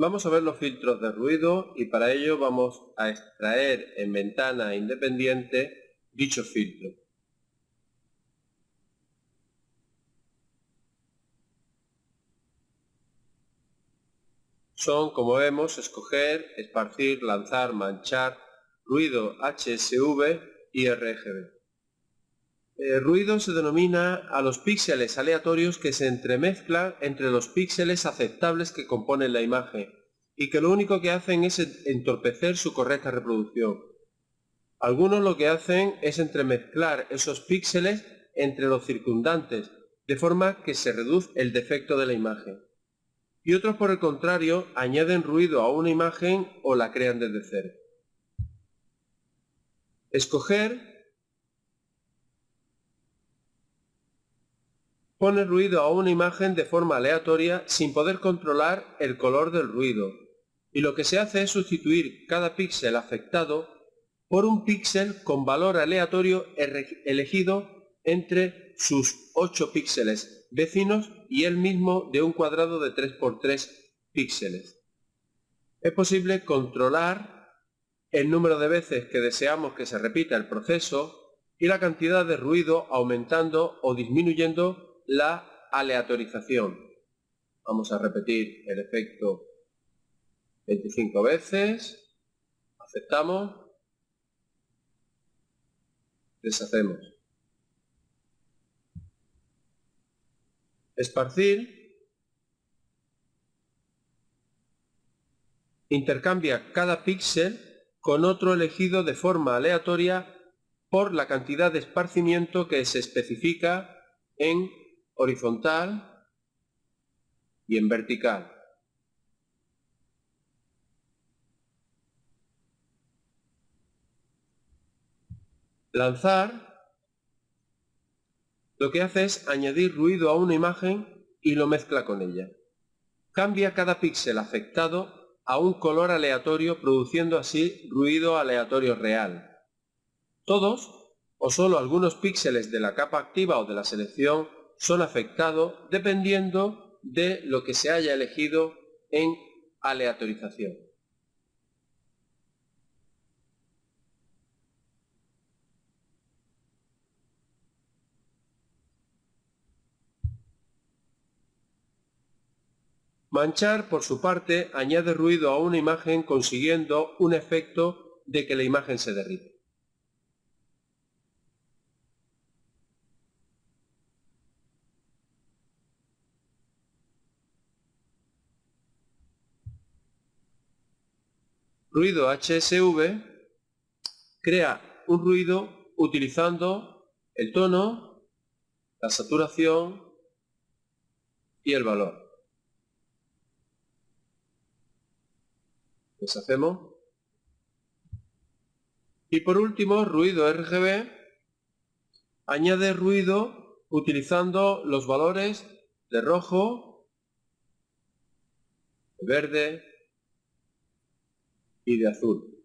Vamos a ver los filtros de ruido y para ello vamos a extraer en ventana independiente dicho filtro. Son, como vemos, escoger, esparcir, lanzar, manchar, ruido HSV y RGB. Eh, ruido se denomina a los píxeles aleatorios que se entremezclan entre los píxeles aceptables que componen la imagen y que lo único que hacen es entorpecer su correcta reproducción. Algunos lo que hacen es entremezclar esos píxeles entre los circundantes, de forma que se reduce el defecto de la imagen. Y otros, por el contrario, añaden ruido a una imagen o la crean desde cero. Escoger pone ruido a una imagen de forma aleatoria sin poder controlar el color del ruido, y lo que se hace es sustituir cada píxel afectado por un píxel con valor aleatorio elegido entre sus 8 píxeles vecinos y el mismo de un cuadrado de 3x3 píxeles. Es posible controlar el número de veces que deseamos que se repita el proceso y la cantidad de ruido aumentando o disminuyendo la aleatorización. Vamos a repetir el efecto 25 veces, aceptamos, deshacemos. Esparcir intercambia cada píxel con otro elegido de forma aleatoria por la cantidad de esparcimiento que se especifica en horizontal y en vertical. Lanzar lo que hace es añadir ruido a una imagen y lo mezcla con ella. Cambia cada píxel afectado a un color aleatorio produciendo así ruido aleatorio real. Todos o solo algunos píxeles de la capa activa o de la selección son afectados dependiendo de lo que se haya elegido en aleatorización. Manchar, por su parte, añade ruido a una imagen consiguiendo un efecto de que la imagen se derrite. Ruido HSV crea un ruido utilizando el tono, la saturación y el valor. Deshacemos. Y por último, ruido RGB añade ruido utilizando los valores de rojo, verde, y de azul.